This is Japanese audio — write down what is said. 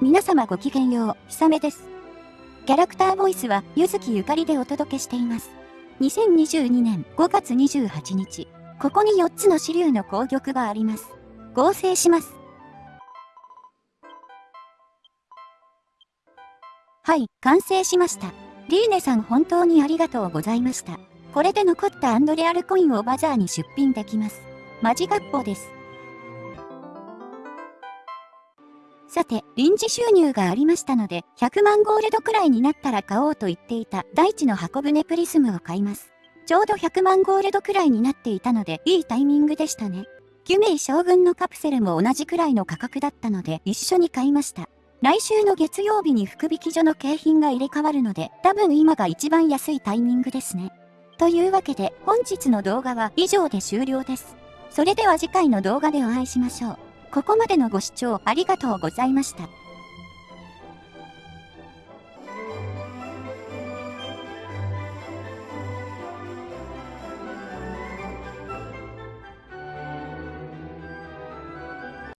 皆様ごきげんよう、ひさめです。キャラクターボイスは、ゆずきゆかりでお届けしています。2022年5月28日、ここに4つの支流の攻玉があります。合成します。はい、完成しました。リーネさん本当にありがとうございました。これで残ったアンドレアルコインをバザーに出品できます。マジ学校です。さて、臨時収入がありましたので、100万ゴールドくらいになったら買おうと言っていた大地の箱舟プリズムを買います。ちょうど100万ゴールドくらいになっていたので、いいタイミングでしたね。ギュメイ将軍のカプセルも同じくらいの価格だったので、一緒に買いました。来週の月曜日に福引所の景品が入れ替わるので、多分今が一番安いタイミングですね。というわけで、本日の動画は以上で終了です。それでは次回の動画でお会いしましょう。ここまでのご視聴ありがとうございました。